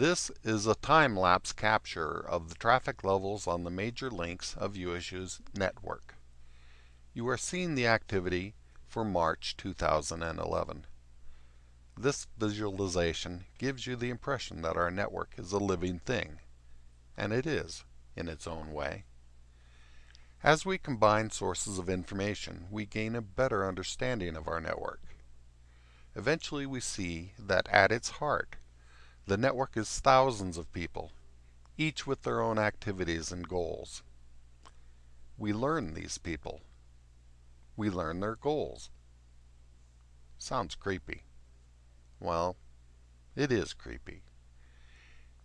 This is a time-lapse capture of the traffic levels on the major links of USU's network. You are seeing the activity for March 2011. This visualization gives you the impression that our network is a living thing, and it is, in its own way. As we combine sources of information, we gain a better understanding of our network. Eventually we see that at its heart, the network is thousands of people, each with their own activities and goals. We learn these people. We learn their goals. Sounds creepy. Well, it is creepy.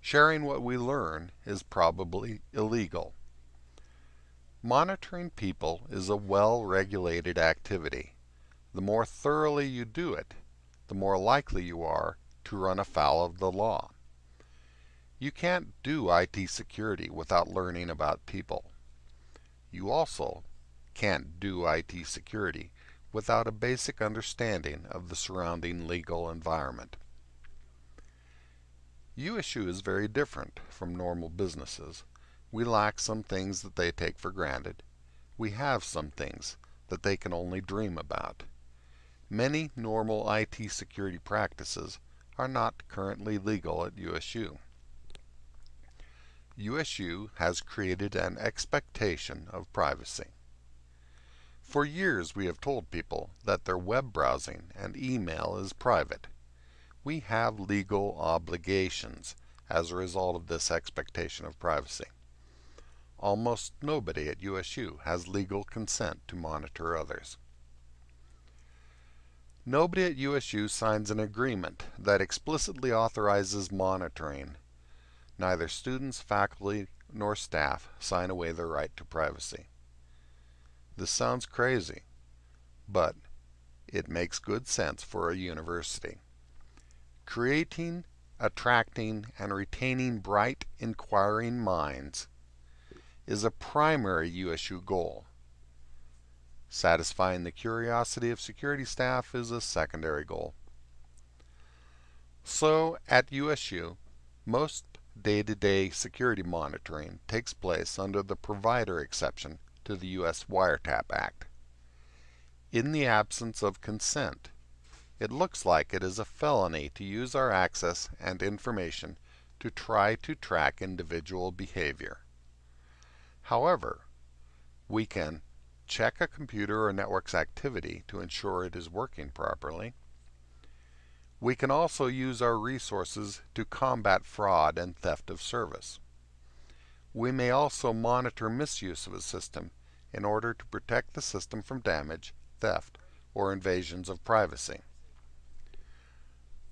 Sharing what we learn is probably illegal. Monitoring people is a well-regulated activity. The more thoroughly you do it, the more likely you are to run afoul of the law. You can't do IT security without learning about people. You also can't do IT security without a basic understanding of the surrounding legal environment. USU is very different from normal businesses. We lack some things that they take for granted. We have some things that they can only dream about. Many normal IT security practices are not currently legal at USU. USU has created an expectation of privacy. For years we have told people that their web browsing and email is private. We have legal obligations as a result of this expectation of privacy. Almost nobody at USU has legal consent to monitor others. Nobody at USU signs an agreement that explicitly authorizes monitoring. Neither students, faculty, nor staff sign away their right to privacy. This sounds crazy, but it makes good sense for a university. Creating, attracting, and retaining bright, inquiring minds is a primary USU goal. Satisfying the curiosity of security staff is a secondary goal. So, at USU, most day-to-day -day security monitoring takes place under the provider exception to the U.S. Wiretap Act. In the absence of consent, it looks like it is a felony to use our access and information to try to track individual behavior. However, we can check a computer or network's activity to ensure it is working properly. We can also use our resources to combat fraud and theft of service. We may also monitor misuse of a system in order to protect the system from damage, theft, or invasions of privacy.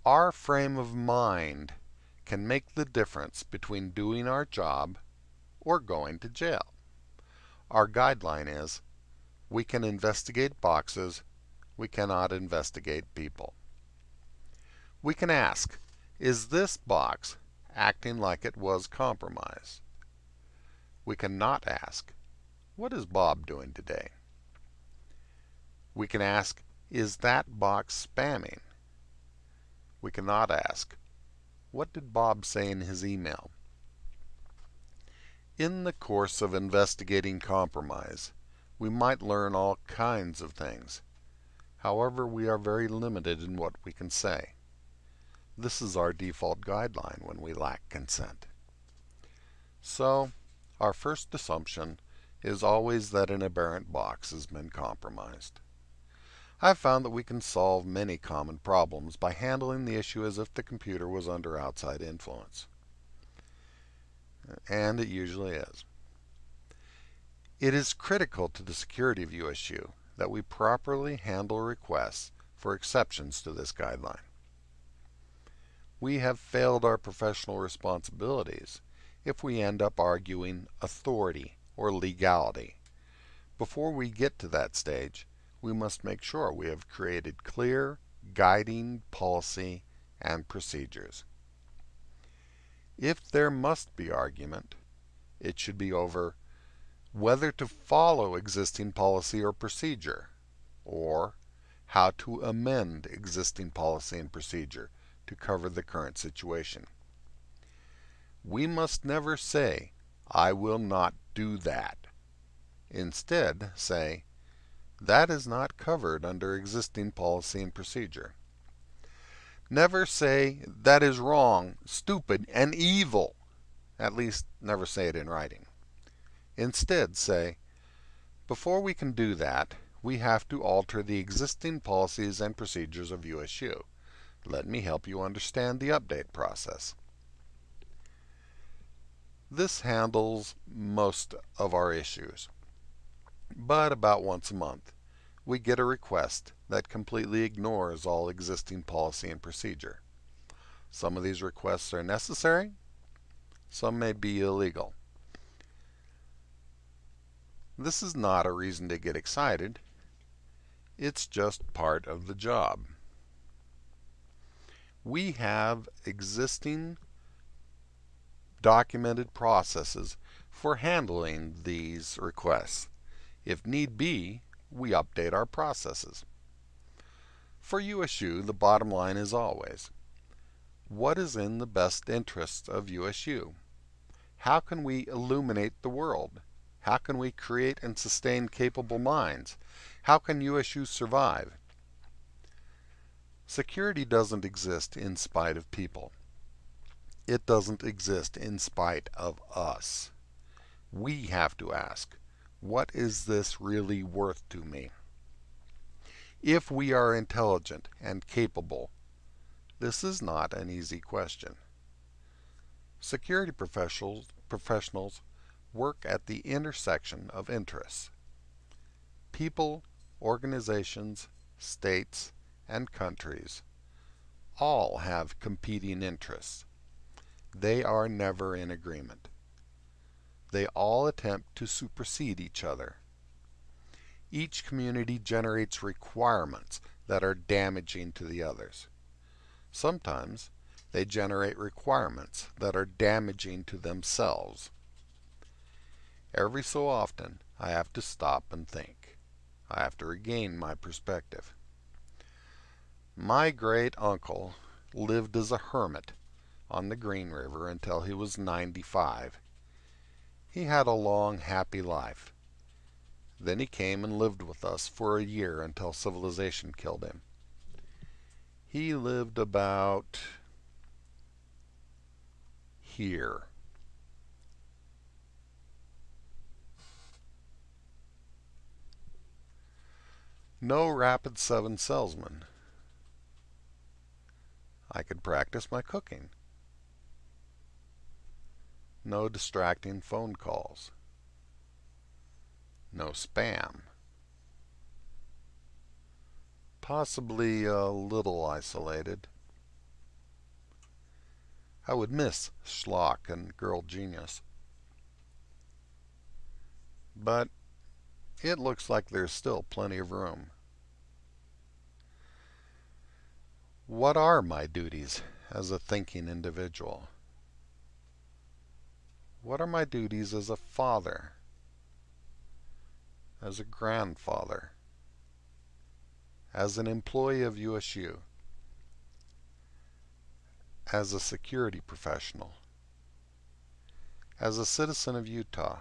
Our frame of mind can make the difference between doing our job or going to jail. Our guideline is, we can investigate boxes, we cannot investigate people. We can ask, is this box acting like it was compromised? We cannot ask, what is Bob doing today? We can ask, is that box spamming? We cannot ask, what did Bob say in his email? In the course of investigating compromise, we might learn all kinds of things. However, we are very limited in what we can say. This is our default guideline when we lack consent. So, our first assumption is always that an aberrant box has been compromised. I've found that we can solve many common problems by handling the issue as if the computer was under outside influence and it usually is. It is critical to the security of USU that we properly handle requests for exceptions to this guideline. We have failed our professional responsibilities if we end up arguing authority or legality. Before we get to that stage, we must make sure we have created clear, guiding policy and procedures. If there must be argument, it should be over whether to follow existing policy or procedure, or how to amend existing policy and procedure to cover the current situation. we must never say, I will not do that. Instead, say, that is not covered under existing policy and procedure. Never say, that is wrong, stupid, and evil. At least, never say it in writing. Instead, say, before we can do that, we have to alter the existing policies and procedures of USU. Let me help you understand the update process. This handles most of our issues. But about once a month, we get a request that completely ignores all existing policy and procedure. Some of these requests are necessary, some may be illegal. This is not a reason to get excited. It's just part of the job. We have existing documented processes for handling these requests. If need be, we update our processes. For USU, the bottom line is always, what is in the best interests of USU? How can we illuminate the world? How can we create and sustain capable minds? How can USU survive? Security doesn't exist in spite of people. It doesn't exist in spite of us. We have to ask, what is this really worth to me? If we are intelligent and capable, this is not an easy question. Security professionals, professionals work at the intersection of interests. People, organizations, states, and countries all have competing interests. They are never in agreement. They all attempt to supersede each other. Each community generates requirements that are damaging to the others. Sometimes they generate requirements that are damaging to themselves. Every so often, I have to stop and think. I have to regain my perspective. My great uncle lived as a hermit on the Green River until he was 95. He had a long, happy life. Then he came and lived with us for a year until civilization killed him. He lived about here. No Rapid 7 salesman. I could practice my cooking. No distracting phone calls. No spam. Possibly a little isolated. I would miss Schlock and Girl Genius. But it looks like there's still plenty of room. What are my duties as a thinking individual? What are my duties as a father? As a grandfather? As an employee of USU? As a security professional? As a citizen of Utah?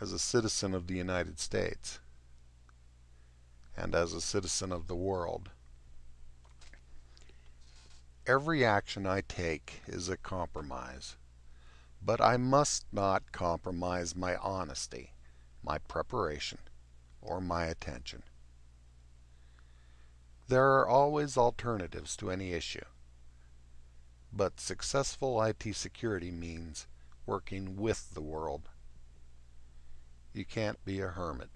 As a citizen of the United States and as a citizen of the world. Every action I take is a compromise, but I must not compromise my honesty, my preparation, or my attention. There are always alternatives to any issue, but successful IT security means working with the world you can't be a hermit.